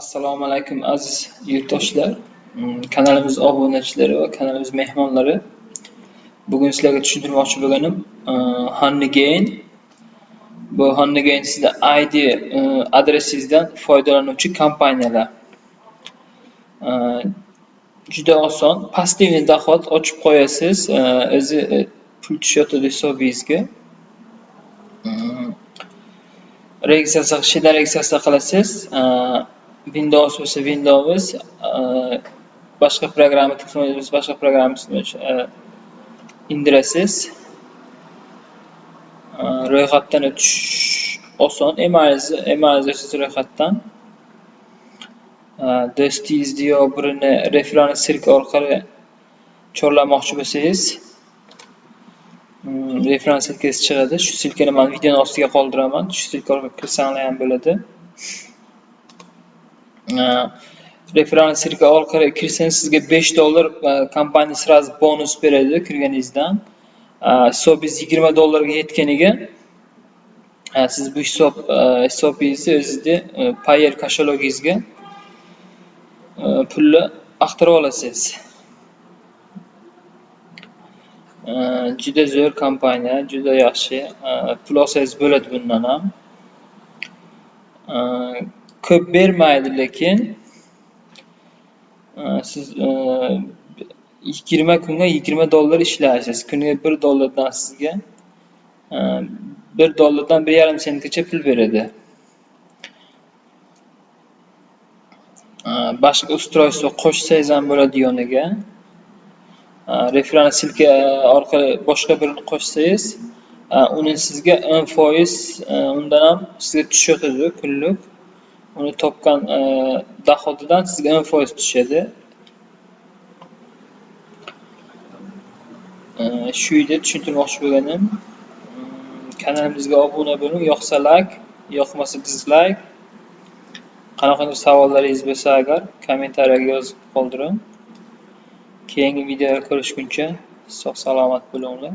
Assalomu alaykum aziz yurtdoshlar, mm, kanalimiz obunachilari va kanalimiz mehmonlari. Bugun sizlarga tushuntirmoqchi bo'lganim uh, Honeygain. Bu Honeygain sizda ID uh, adresingizdan foydalanuvchi kompaniyalar. Uh, juda oson, пассивный доход ochib qo'yasiz, o'zi pul tushayotadi hisobingizga. Registratsiya qilishdan registratsiya qilasiz. Windows bo'lsa Windows uh, boshqa programma bo'lsa boshqa programmasini uh, indirasiz. Uh, ro'yxatdan o'tish oson. Emalingizni emalingizni ro'yxatdan do'stingizni yo birini referral sirka orqali chorlamoqchi bo'lsangiz um, referral silkasi chiqadi. Shu silkani men videoning ostiga qoldiraman. Shu silka orqali kirsanglar ham bo'ladi. Referral sirka orqali kirsangiz sizga 5 dollar e, kompaniya сразу bonus beradi kirganingizdan. Hisobingiz 20 dollarga yetganiga siz bu hisob e, hisobingizni o'zida e, payer kashalogingizga pulni axtarib olasiz. Juda zo'r kompaniya, juda yaxshi. Pul olsangiz bo'ladi bundan ham. Ko'p bermaydi lekin e, siz e, 20 kunga 20 dollar ishlaysiz. Kuniga 1 dollardan sizga e, 1 dollardan 1,5 sentgacha pul beradi. Boshqa устройство qo'shsangiz ham bo'ladi yoniga. referans silka orqali boshqa birini qo'shsangiz, uni sizga 10% undan ham sizga tushadi kunlik. Uni topgan e, dohodidan sizga 10% tushadi. E, shu yerda tushuntirmoqchi bo'lganim, e, kanalimizga obuna bo'ling, yoqsa layk yoqmasa dizlayk Qanaqadir savollaringiz bo'lsa agar kommentariyaga yozib qoldiring. Keyingi videoda ko'rishguncha sog' salomat bo'linglar.